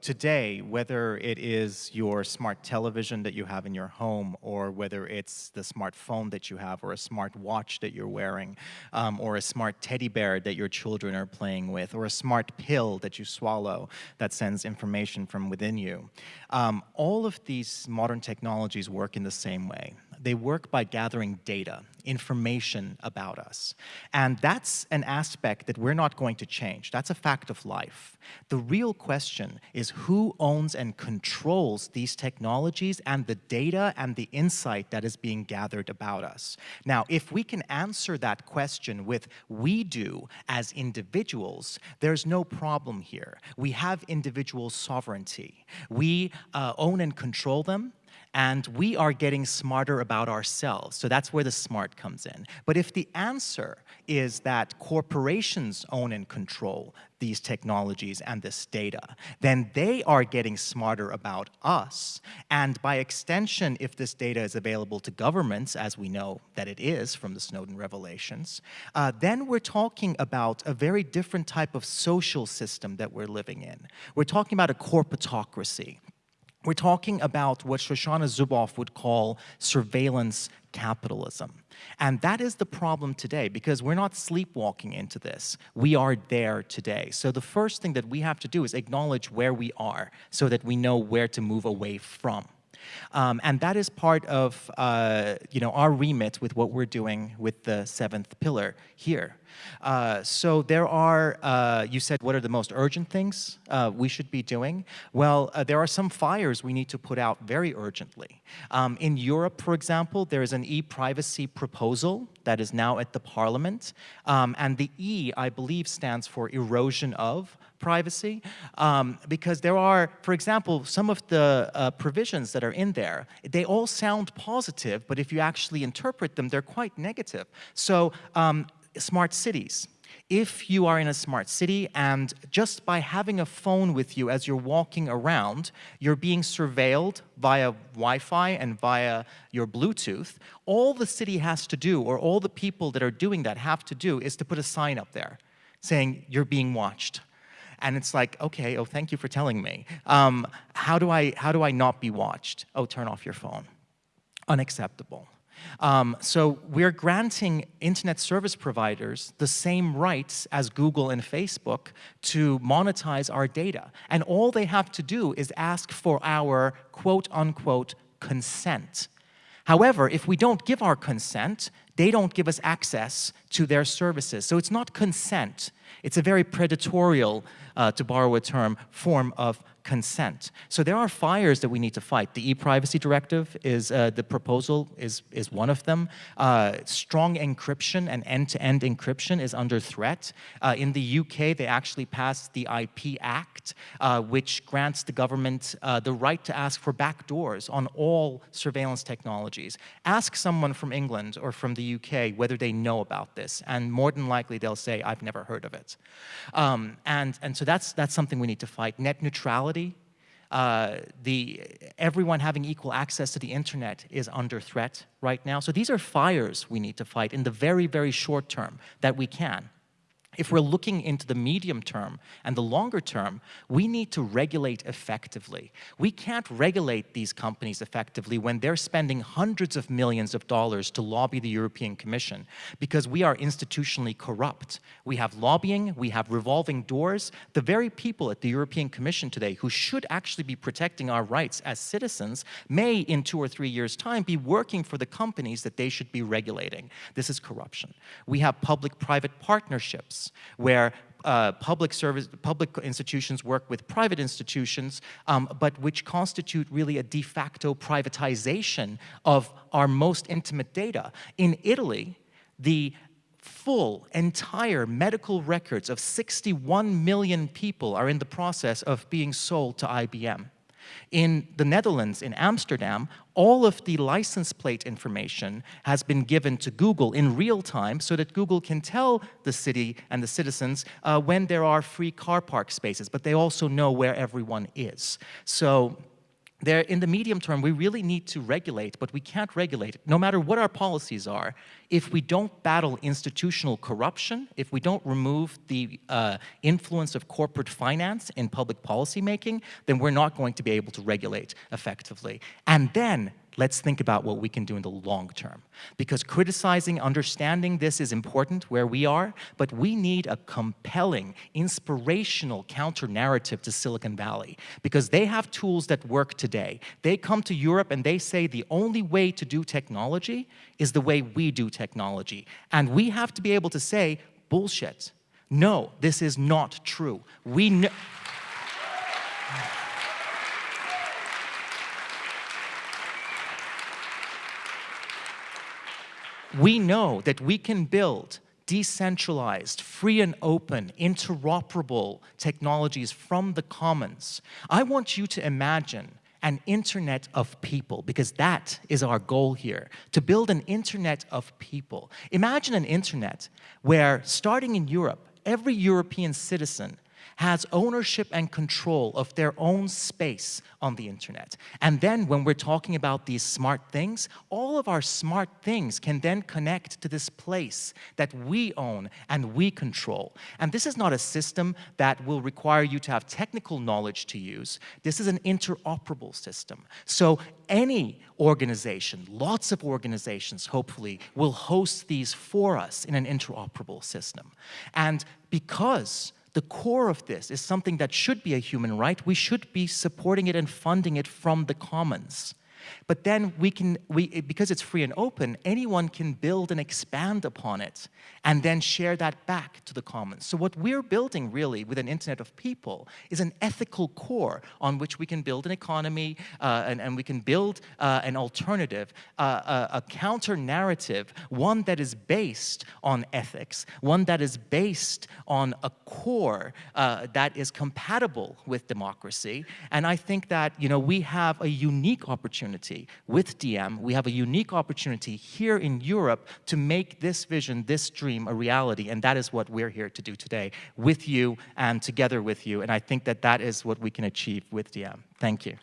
today, whether it is your smart television that you have in your home, or whether it's the smartphone that you have, or a smart watch that you're wearing, um, or a smart teddy bear that your children are playing with, or a smart pill that you swallow that sends information from within you, um, all of these modern technologies work in the same way they work by gathering data, information about us. And that's an aspect that we're not going to change. That's a fact of life. The real question is who owns and controls these technologies and the data and the insight that is being gathered about us. Now, if we can answer that question with we do as individuals, there's no problem here. We have individual sovereignty. We uh, own and control them and we are getting smarter about ourselves. So that's where the smart comes in. But if the answer is that corporations own and control these technologies and this data, then they are getting smarter about us. And by extension, if this data is available to governments, as we know that it is from the Snowden revelations, uh, then we're talking about a very different type of social system that we're living in. We're talking about a corporatocracy we're talking about what Shoshana Zuboff would call surveillance capitalism. And that is the problem today because we're not sleepwalking into this. We are there today. So the first thing that we have to do is acknowledge where we are so that we know where to move away from. Um, and that is part of uh, you know, our remit with what we're doing with the seventh pillar here. Uh, so there are, uh, you said, what are the most urgent things uh, we should be doing? Well, uh, there are some fires we need to put out very urgently. Um, in Europe, for example, there is an e-privacy proposal that is now at the parliament. Um, and the E, I believe, stands for erosion of privacy um, because there are, for example, some of the uh, provisions that are in there, they all sound positive, but if you actually interpret them, they're quite negative. So um, smart cities. If you are in a smart city and just by having a phone with you as you're walking around, you're being surveilled via Wi-Fi and via your Bluetooth, all the city has to do, or all the people that are doing that have to do, is to put a sign up there saying you're being watched. And it's like, okay, oh, thank you for telling me. Um, how, do I, how do I not be watched? Oh, turn off your phone. Unacceptable. Um, so we're granting internet service providers the same rights as Google and Facebook to monetize our data. And all they have to do is ask for our quote unquote consent. However, if we don't give our consent, they don't give us access to their services. So it's not consent. It's a very predatorial, uh, to borrow a term, form of consent. So there are fires that we need to fight. The e-privacy directive is, uh, the proposal is, is one of them. Uh, strong encryption and end-to-end -end encryption is under threat. Uh, in the UK, they actually passed the IP Act, uh, which grants the government uh, the right to ask for backdoors on all surveillance technologies. Ask someone from England or from the UK whether they know about this, and more than likely they'll say, I've never heard of it. Um, and, and so that's, that's something we need to fight. Net neutrality uh, the, everyone having equal access to the internet is under threat right now. So these are fires we need to fight in the very, very short term that we can. If we're looking into the medium term and the longer term, we need to regulate effectively. We can't regulate these companies effectively when they're spending hundreds of millions of dollars to lobby the European Commission because we are institutionally corrupt. We have lobbying, we have revolving doors. The very people at the European Commission today who should actually be protecting our rights as citizens may in two or three years time be working for the companies that they should be regulating. This is corruption. We have public-private partnerships where uh, public service, public institutions work with private institutions, um, but which constitute really a de facto privatization of our most intimate data. In Italy, the full, entire medical records of 61 million people are in the process of being sold to IBM. In the Netherlands, in Amsterdam, all of the license plate information has been given to Google in real time so that Google can tell the city and the citizens uh, when there are free car park spaces, but they also know where everyone is. So there, in the medium term, we really need to regulate, but we can't regulate, no matter what our policies are, if we don't battle institutional corruption, if we don't remove the uh, influence of corporate finance in public policy making, then we're not going to be able to regulate effectively. And then let's think about what we can do in the long term. Because criticizing, understanding this is important where we are, but we need a compelling, inspirational counter-narrative to Silicon Valley because they have tools that work today. They come to Europe and they say the only way to do technology is the way we do technology. And we have to be able to say, bullshit. No, this is not true. We know we know that we can build decentralized, free and open, interoperable technologies from the commons. I want you to imagine an internet of people, because that is our goal here, to build an internet of people. Imagine an internet where, starting in Europe, every European citizen has ownership and control of their own space on the internet. And then when we're talking about these smart things, all of our smart things can then connect to this place that we own and we control. And this is not a system that will require you to have technical knowledge to use. This is an interoperable system. So any organization, lots of organizations, hopefully, will host these for us in an interoperable system. And because the core of this is something that should be a human right. We should be supporting it and funding it from the commons. But then we can, we, because it's free and open, anyone can build and expand upon it and then share that back to the commons. So what we're building really with an internet of people is an ethical core on which we can build an economy uh, and, and, we can build uh, an alternative, uh, a, a counter narrative, one that is based on ethics, one that is based on a core uh, that is compatible with democracy. And I think that, you know, we have a unique opportunity opportunity. With Diem, we have a unique opportunity here in Europe to make this vision, this dream a reality, and that is what we're here to do today with you and together with you, and I think that that is what we can achieve with Diem. Thank you.